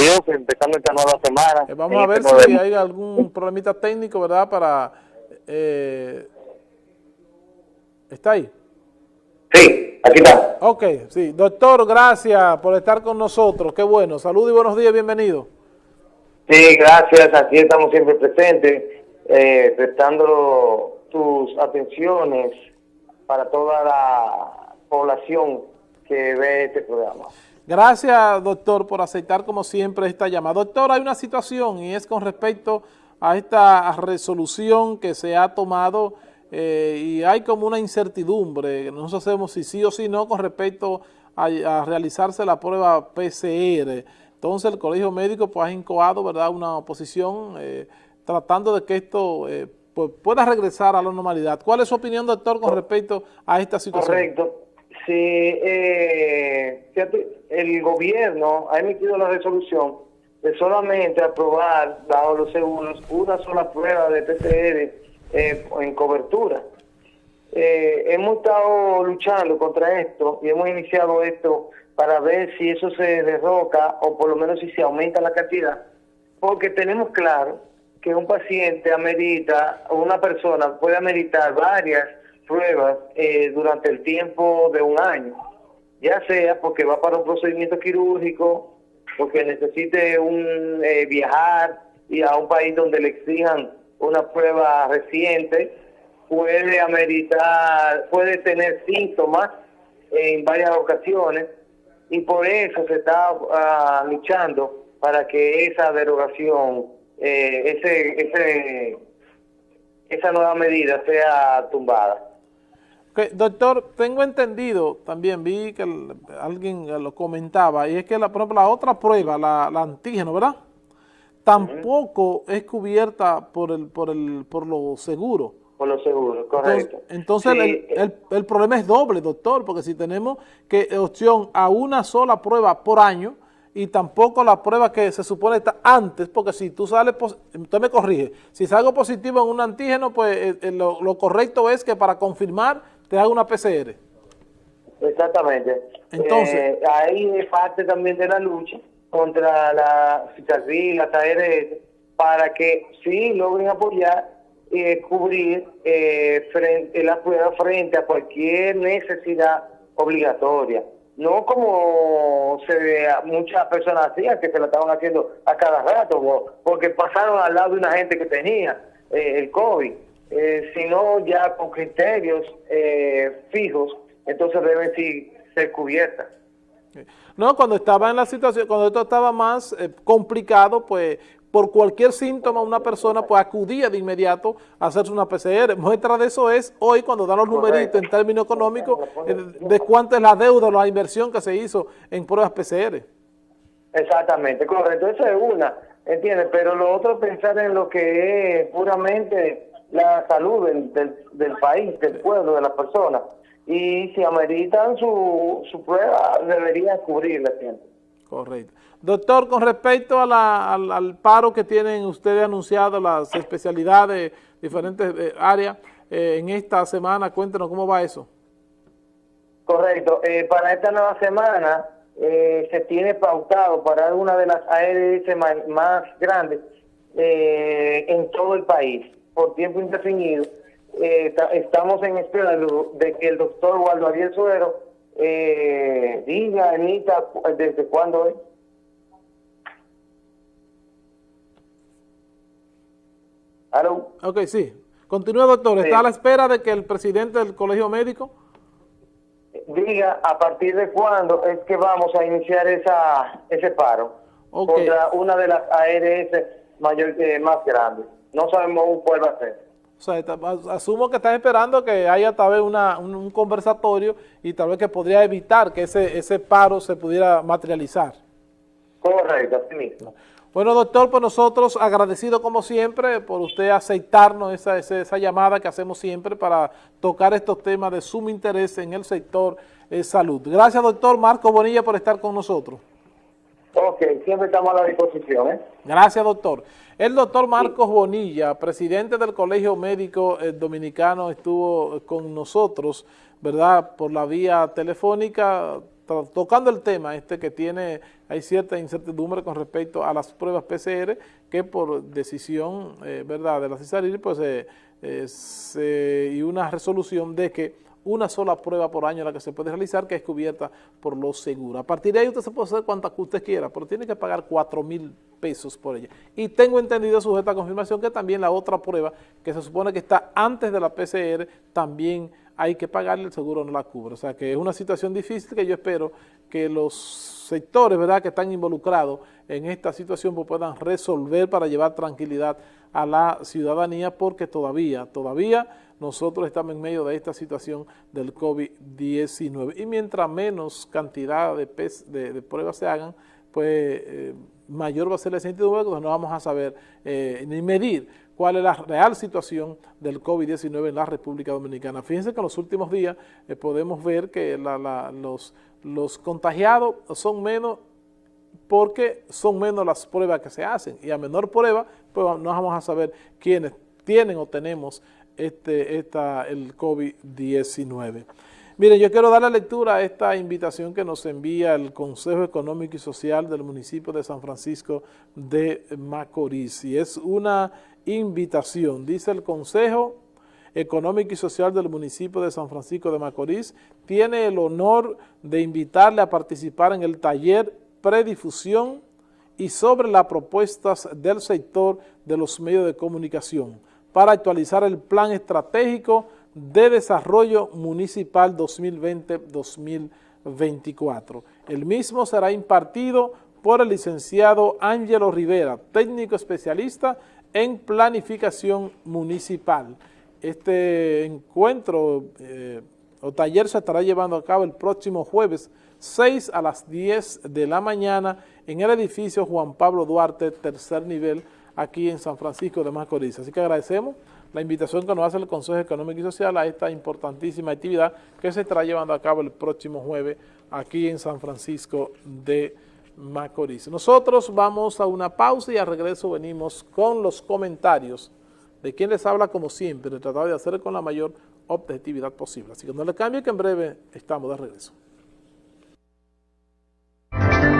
Dios, empezando esta nueva semana. Eh, vamos a ver este si hay algún problemita técnico, ¿verdad? Para... Eh, ¿Está ahí? Sí, aquí está. Ok, sí. Doctor, gracias por estar con nosotros. Qué bueno. Saludos y buenos días, bienvenido. Sí, gracias. Aquí estamos siempre presentes, eh, prestando tus atenciones para toda la población que ve este programa. Gracias, doctor, por aceptar como siempre esta llamada. Doctor, hay una situación y es con respecto a esta resolución que se ha tomado eh, y hay como una incertidumbre, no sabemos si sí o si no con respecto a, realizarse la prueba PCR. Entonces el Colegio Médico pues, ha incoado ¿verdad? una oposición eh, tratando de que esto eh, pues, pueda regresar a la normalidad. ¿Cuál es su opinión, doctor, con respecto a esta situación? Correcto. Sí, eh, el gobierno ha emitido la resolución de solamente aprobar, dado los seguros, una sola prueba de PCR eh, en cobertura. Eh, hemos estado luchando contra esto y hemos iniciado esto para ver si eso se derroca o por lo menos si se aumenta la cantidad, porque tenemos claro que un paciente amerita, o una persona puede ameritar varias pruebas eh, durante el tiempo de un año, ya sea porque va para un procedimiento quirúrgico, porque necesite un eh, viajar y a un país donde le exijan una prueba reciente, puede ameritar, puede tener síntomas en varias ocasiones. Y por eso se está ah, luchando para que esa derogación, eh, ese, ese, esa nueva medida sea tumbada doctor, tengo entendido, también vi que alguien lo comentaba, y es que, la, por ejemplo, la otra prueba, la, antígeno, ¿verdad? Tampoco es cubierta por el por el por lo seguro. Por lo seguro, correcto. Entonces, el, el, problema es doble, doctor, porque si tenemos que opción a una sola prueba por año, y tampoco la prueba que se supone está antes, porque si tú sales, usted me corrige, si salgo positivo en un antígeno, pues eh, eh, lo, lo correcto es que para confirmar te haga una PCR. Exactamente. Entonces, eh, ahí es parte también de la lucha contra la cicatriz, la ARS, para que sí logren apoyar y eh, cubrir eh, frente, la prueba frente a cualquier necesidad obligatoria. No como se muchas personas hacían, que se la estaban haciendo a cada rato, porque pasaron al lado de una gente que tenía el COVID eh, sino ya con criterios eh, fijos, entonces deben ser cubiertas. No, cuando estaba en la situación, cuando esto estaba más eh, complicado, pues por cualquier síntoma una persona pues acudía de inmediato a hacerse una PCR. Muestra de eso es hoy cuando dan los numeritos en términos económicos eh, de cuánto es la deuda o la inversión que se hizo en pruebas PCR. Exactamente, correcto, eso es una, ¿entiendes? Pero lo otro es pensar en lo que es puramente la salud del, del, país, del pueblo, de las personas. Y si ameritan su, su prueba, deberían cubrirla siempre. Correcto. Doctor, con respecto a la, al, paro que tienen ustedes anunciado, las especialidades, diferentes eh, áreas, eh, en esta semana, cuéntenos cómo va eso. Correcto. Eh, para esta nueva semana se tiene pautado para una de las ARS más, más grandes en todo el país por tiempo indefinido. Eh, estamos en espera de, que el doctor Waldo Ariel Suero eh, diga, Anita, desde cuándo es. ¿Aló? Ok, sí. Continúa, doctor. ¿Está a la espera de que el presidente del colegio médico? Diga a partir de cuándo es que vamos a iniciar esa ese paro contra una de las ARS mayor, eh, más grandes no sabemos cuál va a ser. O sea, asumo que están esperando que haya tal vez una, un, conversatorio y tal vez que podría evitar que ese, ese paro se pudiera materializar. Correcto, así mismo. Bueno, doctor, pues nosotros agradecido como siempre por usted aceptarnos esa, esa, llamada que hacemos siempre para tocar estos temas de sumo interés en el sector eh, salud. Gracias, doctor Marco Bonilla, por estar con nosotros. Ok, siempre estamos a la disposición. ¿eh? Gracias, doctor. El doctor Marcos Bonilla, presidente del Colegio Médico eh, Dominicano, estuvo con nosotros, ¿verdad?, por la vía telefónica, tocando el tema este que tiene, hay cierta incertidumbre con respecto a las pruebas PCR que por decisión, eh, ¿verdad?, de la CISARIR, pues, eh, y una resolución de que una sola prueba por año la que se puede realizar, que es cubierta por los seguros. A partir de ahí usted se puede hacer cuantas que usted quiera, pero tiene que pagar 4 mil pesos por ella. Y tengo entendido, sujeta a confirmación, que también la otra prueba, que se supone que está antes de la PCR, también hay que pagarle, el seguro no la cubre. O sea que es una situación difícil que yo espero que los sectores ¿verdad? que están involucrados en esta situación pues, puedan resolver para llevar tranquilidad a la ciudadanía porque todavía, todavía nosotros estamos en medio de esta situación del COVID-19 y mientras menos cantidad de, de, pruebas se hagan, pues eh, mayor va a ser la incertidumbre, no vamos a saber eh, ni medir cuál es la real situación del COVID-19 en la República Dominicana. Fíjense que en los últimos días eh, podemos ver que los, los contagiados son menos porque son menos las pruebas que se hacen y a menor prueba pues no vamos a saber quiénes tienen o tenemos este, esta, el COVID-19. Miren, yo quiero dar la lectura a esta invitación que nos envía el Consejo Económico y Social del municipio de San Francisco de Macorís. Y es una invitación, dice el Consejo Económico y Social del municipio de San Francisco de Macorís, tiene el honor de invitarle a participar en el taller Predifusión y sobre las propuestas del sector de los medios de comunicación para actualizar el Plan Estratégico de Desarrollo Municipal 2020-2024. El mismo será impartido por el licenciado Ángelo Rivera, técnico especialista en planificación municipal. Este encuentro eh, o taller se estará llevando a cabo el próximo jueves 6 a las 10 de la mañana en el edificio Juan Pablo Duarte, tercer nivel, aquí en San Francisco de Macorís. Así que agradecemos la invitación que nos hace el Consejo Económico y Social a esta importantísima actividad que se estará llevando a cabo el próximo jueves aquí en San Francisco de Macorís. Nosotros vamos a una pausa y al regreso venimos con los comentarios de quien les habla como siempre, de tratar de hacer con la mayor objetividad posible. Así que no le cambie que en breve estamos de regreso.